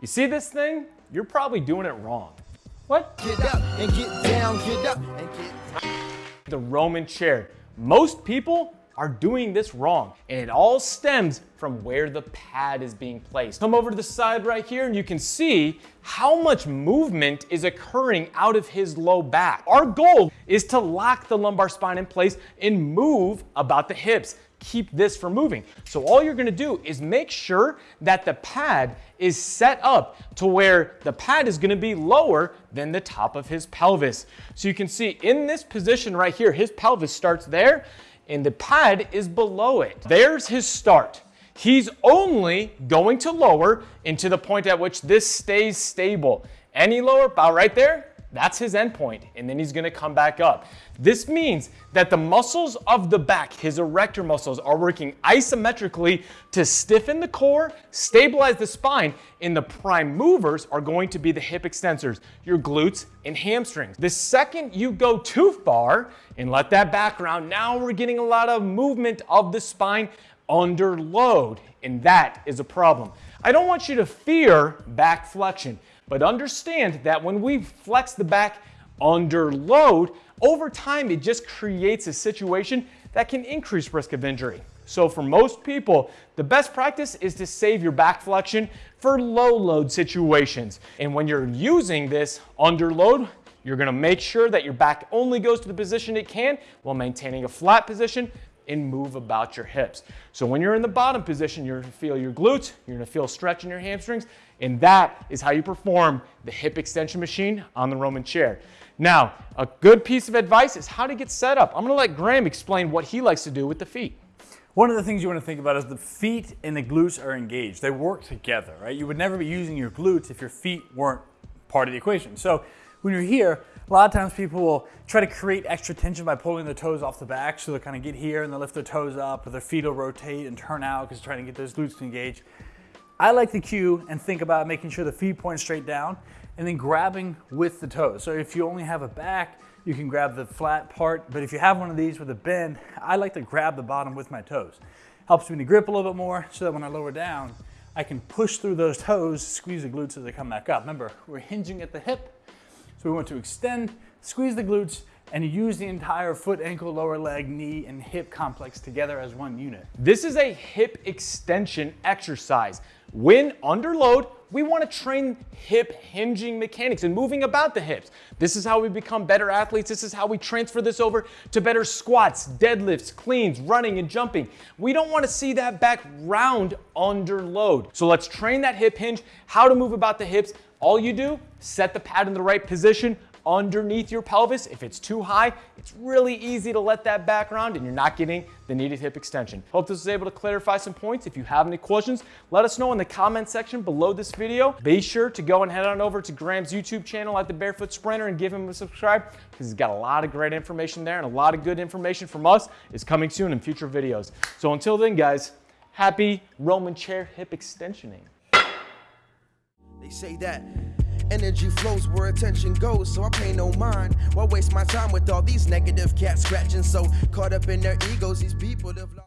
You see this thing? You're probably doing it wrong. What? Get up and get down, get up and get The Roman chair. Most people are doing this wrong. And it all stems from where the pad is being placed. Come over to the side right here and you can see how much movement is occurring out of his low back. Our goal is to lock the lumbar spine in place and move about the hips keep this from moving. So all you're gonna do is make sure that the pad is set up to where the pad is gonna be lower than the top of his pelvis. So you can see in this position right here, his pelvis starts there and the pad is below it. There's his start. He's only going to lower into the point at which this stays stable. Any lower, about right there, that's his endpoint, and then he's gonna come back up. This means that the muscles of the back, his erector muscles, are working isometrically to stiffen the core, stabilize the spine, and the prime movers are going to be the hip extensors, your glutes and hamstrings. The second you go too far and let that background, now we're getting a lot of movement of the spine under load, and that is a problem. I don't want you to fear back flexion. But understand that when we flex the back under load, over time it just creates a situation that can increase risk of injury. So for most people, the best practice is to save your back flexion for low load situations. And when you're using this under load, you're gonna make sure that your back only goes to the position it can while maintaining a flat position and move about your hips. So when you're in the bottom position, you're gonna feel your glutes, you're gonna feel stretch in your hamstrings, and that is how you perform the hip extension machine on the Roman chair. Now, a good piece of advice is how to get set up. I'm gonna let Graham explain what he likes to do with the feet. One of the things you want to think about is the feet and the glutes are engaged. They work together, right? You would never be using your glutes if your feet weren't part of the equation. So when you're here, a lot of times people will try to create extra tension by pulling their toes off the back. So they'll kind of get here and they'll lift their toes up or their feet will rotate and turn out because trying to get those glutes to engage. I like the cue and think about making sure the feet point straight down and then grabbing with the toes. So if you only have a back, you can grab the flat part. But if you have one of these with a bend, I like to grab the bottom with my toes. Helps me to grip a little bit more so that when I lower down, I can push through those toes, squeeze the glutes as they come back up. Remember, we're hinging at the hip so we want to extend, squeeze the glutes, and use the entire foot, ankle, lower leg, knee, and hip complex together as one unit. This is a hip extension exercise. When under load, we want to train hip hinging mechanics and moving about the hips. This is how we become better athletes. This is how we transfer this over to better squats, deadlifts, cleans, running, and jumping. We don't want to see that back round under load. So let's train that hip hinge, how to move about the hips, all you do, set the pad in the right position underneath your pelvis. If it's too high, it's really easy to let that back around and you're not getting the needed hip extension. Hope this was able to clarify some points. If you have any questions, let us know in the comment section below this video. Be sure to go and head on over to Graham's YouTube channel at The Barefoot Sprinter and give him a subscribe because he's got a lot of great information there and a lot of good information from us is coming soon in future videos. So until then, guys, happy Roman chair hip extensioning. They say that energy flows where attention goes, so I pay no mind. Why waste my time with all these negative cats scratching? So caught up in their egos, these people have.